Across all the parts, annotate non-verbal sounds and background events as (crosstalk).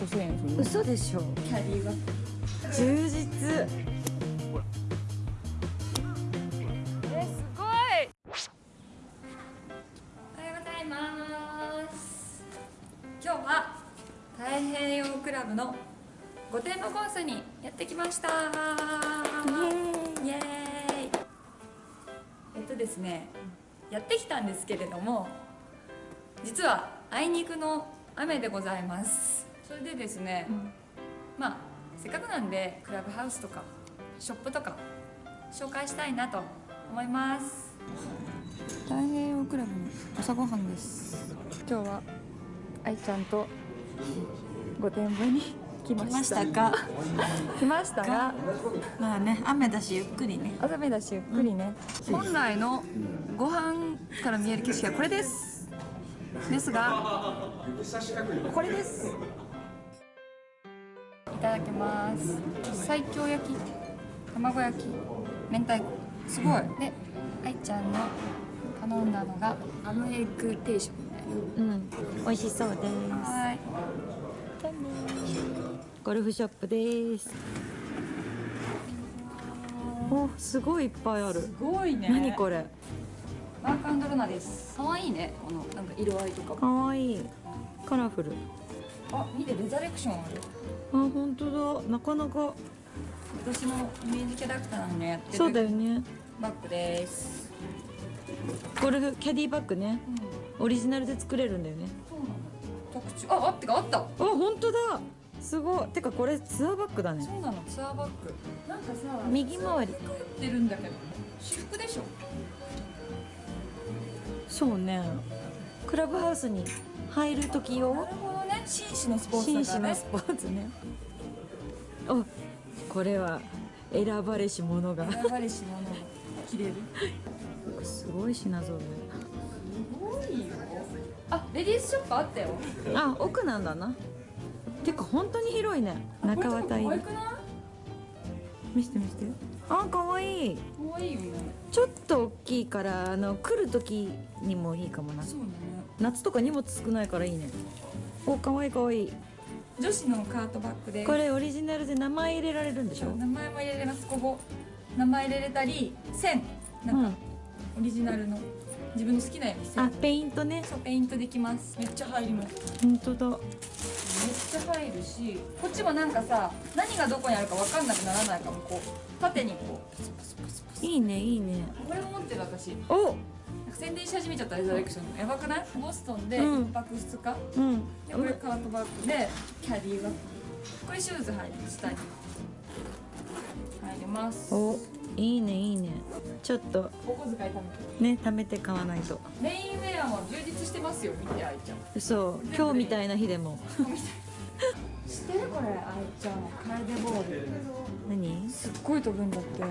個1000円するの嘘でしょ。キャリーバッグ充実。えすごい。おはようございます。今日は太平洋クラブの御殿場コースにやってきました。イエーイ。えっとですねやってきたんですけれども実はあいにくの雨でございますそれでですね、まあせっかくなんでクラブハウスとかショップとか紹介したいなと思います。太平洋クラブの朝ごはんです。今日は愛ちゃんと御殿場に来ました。か？来ましたがまあね雨だしゆっくりね。朝目だしゆっくりね、本来のご飯から見える景色はこれです。ですがこれです。いただきます。西京焼き卵焼き明太子。すごい。で愛ちゃんの頼んだのがアムエッグ定食みたいうん。美味しそうです。なはい。ゴルフショップです。おすごいいっぱいある。すごいね。何これ？マークアンドロナです。可愛いね。このなんか色合いとかかわいい。カラフルあ見てレザレクションある。あ本当だ。なかなか。私のイメージキャラクターのねやってるそうだよね。バッグです。ゴルフキャディバッグね。うん。オリジナルで作れるんだよね。そうなんだ特注。ああってかあった。あ本当だ。すごい。てかこれツアーバッグだね。そうなのツアーバッグ。なんかさ右回り。作ってるんだけど私服でしょ。そうね。クラブハウスに入る時な用紳士のスポーツ紳士のスポーツね。おこれは選ばれし者が。選ばれし者が。着れる。すごい品揃すごいよ。あレディースショップあったよ。えあ奥なんだな。てか本当に広いね。中綿入り。見せて見せて。あ可愛い。可愛いよね。ちょっと大きいからあの来る時にもいいかもな。そうだね。夏とか荷物少ないからいいねお可愛い可愛い。女子のカートバッグで。これオリジナルで名前入れられるんでしょ？名前も入れれます。ここ。名前入れれたり線。なんかオリジナルの自分の好きなように線あペイントね。そうペイントできます。めっちゃ入ります。本当だ。めっちゃ入るしこっちもなんかさ何がどこにあるか分かんなくならないかもこう。縦にこう。いいねいいね。これも持ってる私。おか宣伝し始めちゃったレザレクション。のやばくない？ボストンでうん。1泊2日、うん。でこれカートバッグでキャディバッグこれシューズ入る下に。入ります。おいいねいいね。ちょっと。お小遣い貯めて。ね貯めて買わないと。メインウェアも充実してますよ。見て愛ちゃん。そう今日みたいな日でも。知ってる？これ。愛ちゃん。楓ボール何？すっごい飛ぶんだって。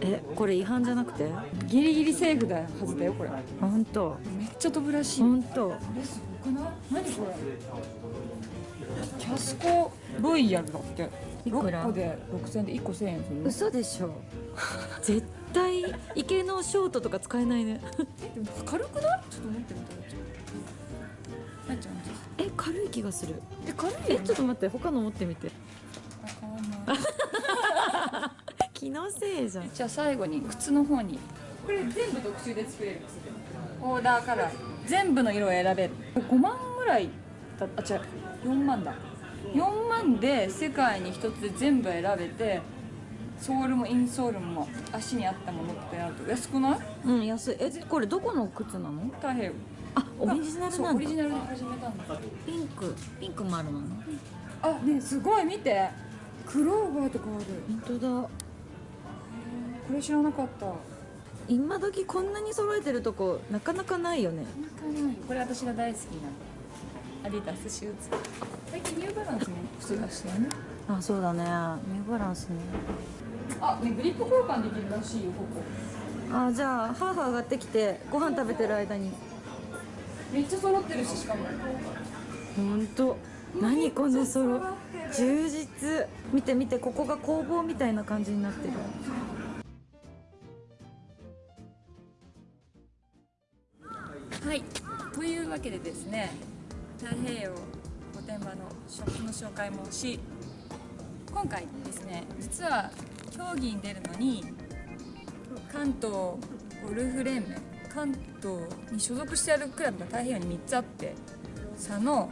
えこれ違反じゃなくて？ギリギリセーフだはずだよこれ。本当。めっちゃ飛ぶらしい。本当。これすごくない？何これ？キャスコロイヤルだって。いくら？6個で6000円で1個1000円する嘘でしょ。(laughs) 絶対池のショートとか使えないね。(laughs) でも軽くない？ちょっと持ってみたら愛ちゃんえ軽い気がする。え軽いよえちょっと待って他の持ってみて。あ変わんない (laughs) (laughs) 気のせいじゃん。じゃあ最後に靴の方に。これ全部特注で作れるんですオーダーカラー。全部の色を選べる。5万ぐらいだあ違う。4万だ。4万で世界に一つで全部選べてソールもインソールも足に合ったものってなると。安くない？うん安い。えこれどこの靴なの？太平洋。あオリジナルなんオリジナルで始めたんだ。ピンク。ピンクもあるのあねすごい。見てクローバーとかある。本当だ。これ知らなかった。今時こんなに揃えてるとこなかなかないよね。これ私が大好きなアディダスシューズ。最近ニューバランスも靴出しね。あそうだね。ニューバランスね。あねグリップ交換できるらしいよここ。あじゃあ上がってきてご飯食べてる間に。めっちゃ揃ってるししかも。本当何このソロ。充実。見て見てここが工房みたいな感じになってる。はい。というわけでですね太平洋御殿場のショップの紹介もし今回ですね実は競技に出るのに関東ゴルフ連盟関東に所属してあるクラブが太平洋に3つあって佐野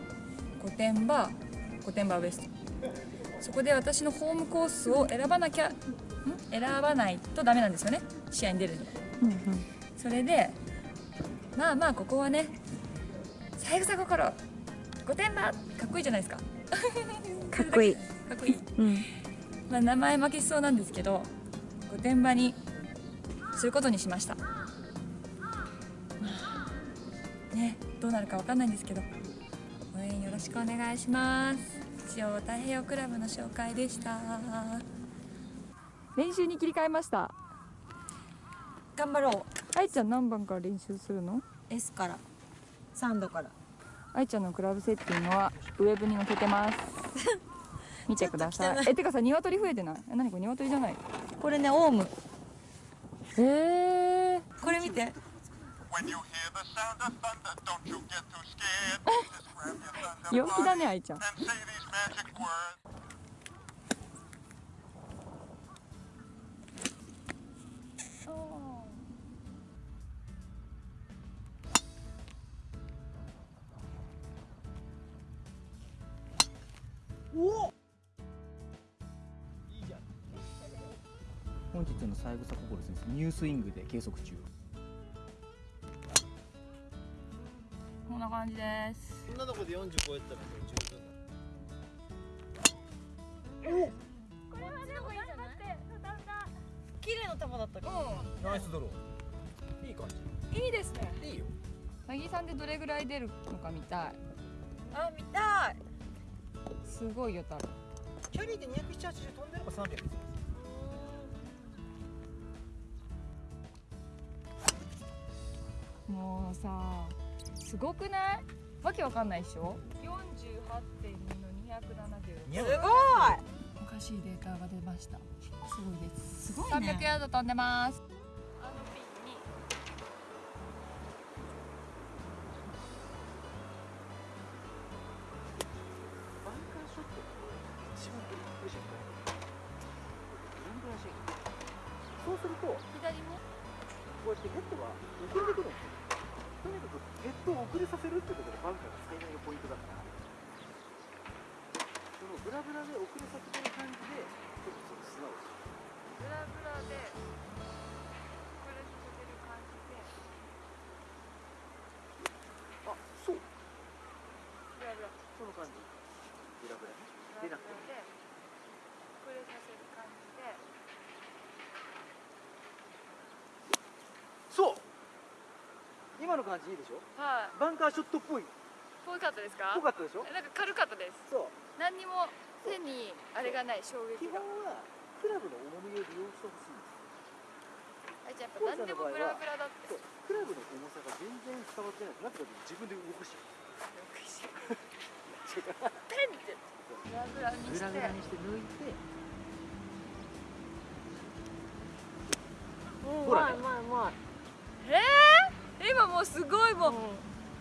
御殿場御殿場ウエスト。そこで私のホームコースを選ばなきゃん？選ばないとダメなんですよね。試合に出るにはうんうん。それでまあまあここはね三枝心御殿場かっこいいじゃないですか。(laughs) かっこいい。かっこいい、うん。まあ、名前負けしそうなんですけど御殿場にすることにしました。まあねどうなるかわかんないんですけどしくお願いします。一応太平洋クラブの紹介でした。練習に切り替えました。頑張ろう。愛ちゃん何番から練習するの？S から。3度から。愛ちゃんのクラブセッティングはウェブに載せてます。(laughs) 見てください。い。えてかさ鶏増えてない？え何これ鶏じゃない？これねオウム。へえこれ見て。When you hear the sound of thunder, don't you get too scared. (laughs) 陽気だね愛ちゃん and say these magic words. 本日の三枝心選手ニュースイングで計測中んな感じです。そんなとこで40超えたらもう十分だ綺麗な球だったかナイスドローいい感じいいですねいいよなぎさんでどれぐらい出るのか見たいあ見たいすごいよ多分キャリーで270飛んでれば300ですもうさすごくない？わけわかんないでしょ？48.2の270 200すごい。おかしいデータが出ました。すごいです。すごい300ねヤード飛んでます。あのピンにバンカーショット。一番苦しいどんぐらいしいそうするとこ左も。うやってヘッドがてくるくヘッドを遅れさせるってことがバンカーの最大のポイントだからそのブラブラで遅れさせてる感じでちょっとその素直しブラブラでこれさせてる感じであそうブラブラその感じブラブラねブラブラ出なくてでこれさせる感じでそう今の感じいいでしょ？はい。バンカーショットっぽい。ぽかったですか？ぽかったでしょ？なんか軽かったです。そう。何にも手にあれがない衝撃基本がはクラブの重みを利用してほしいんですあいちゃんやっぱ何でもブラブラだって。クラブの重さが全然伝わってないなって自分で動かし。ペンって。ブラブラにしてグラグラにして抜いて。うんほらね今もうすごいもう。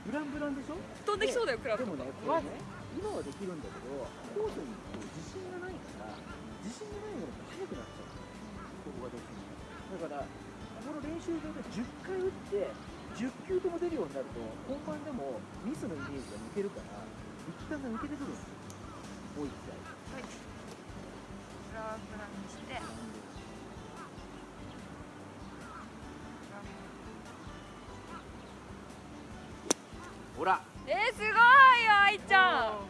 ブランブランでしょ？飛んできそうだよクラブでもねこれね今はできるんだけどコースにこう自信がないから自信がないものって速くなっちゃうここがどうしてもだからこの練習場で10回打って10球とも出るようになると本番でもミスのイメージが抜けるから力感が抜けてくるんですよもう一回。はい。ブラブラにしてほら。えー、すごいよ愛ちゃん。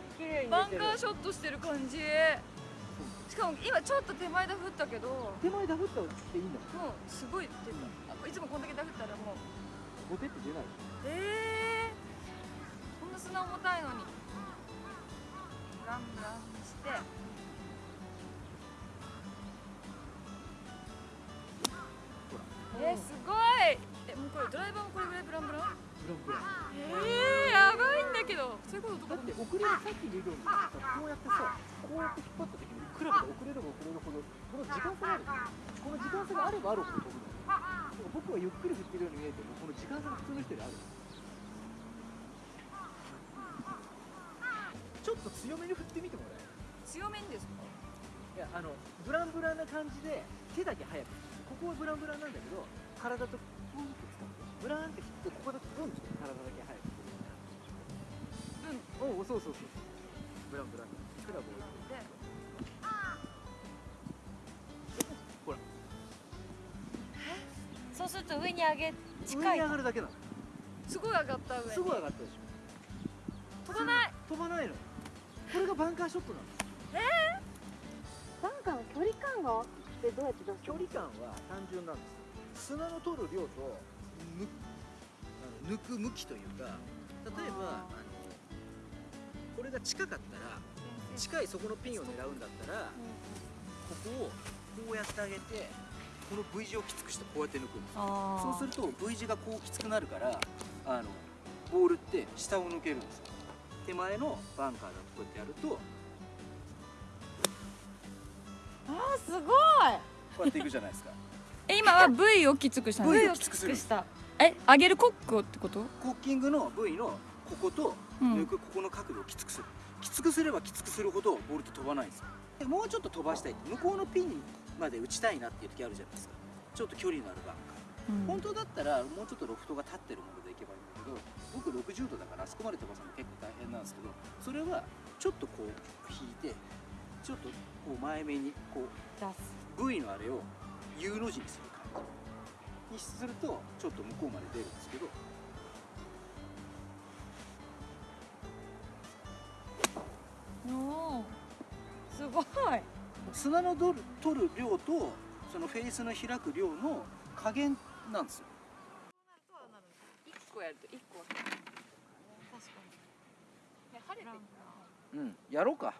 バンカーショットしてる感じ。しかも今ちょっと手前で振ったけど。も手前ダフったらっていいんだもんうすごい出たあいつもこんだけダフったらもう。ボテって出ない。えー、こんな砂重たいのに。ブランブランにして。えー、すごい。えもうこれドライバーもこれぐらいブランブラン？ブランブランえー、やばいんだけど。そういうことだって遅れるさっき理論でさこうやってさこうやって引っ張った時にクラブが遅れれば遅れるほどこの時間差がある。この時間差があればあるほど飛ぶの僕はゆっくり振ってるように見えてもこの時間差が普通の人よりある。ちちょっと強めに振ってみてもらえる？強めにですか？いやあのブランブランな感じで手だけ速く。ここはブランブランなんだけど体とブンって使ってブラーンって切ってここだけブンって体だけ速くブンおおそうそうそうブランブラン。クラブを置いてほらそうすると上に上げ近上にい上がるだけなのすごい上がった上すごい上がったでしょ飛ばない飛ばないのこれがバンカーショットなんですバンカーの距離感がってどうやって出す距離感は単純なんです砂の取る量と抜く向きというか例えばあのこれが近かったら近いそこのピンを狙うんだったらここをこうやってあげてこの V 字をきつくしてこうやって抜くんですあそうすると V 字がこうきつくなるからあのボールって下を抜けるんですよ。手前のバンカーだとこうやってやるとあーすごい。こうやっていくじゃないですか (laughs) え今は V をきつくしたの？V 上ををきつくした。え上げるコックをってこと？コッキングの V のこことうん。抜くここの角度をきつくする、きつくすればきつくするほどボールって飛ばないんですよ。でもうちょっと飛ばしたい向こうのピンまで打ちたいなっていう時あるじゃないですか。ちょっと距離のあるバンカー、本当だったらもうちょっとロフトが立ってるものでいけばいいんだけど僕60度だからあそこまで飛ばすの結構大変なんですけどそれはちょっとこう引いてちょっとこう前目にこう出す。V のあれを U の字にする感じ。にするとちょっと向こうまで出るんですけど。おーすごい。砂の取る取る量とそのフェースの開く量の加減なんですよ。1個やると1個確かに。晴れてうんやろうか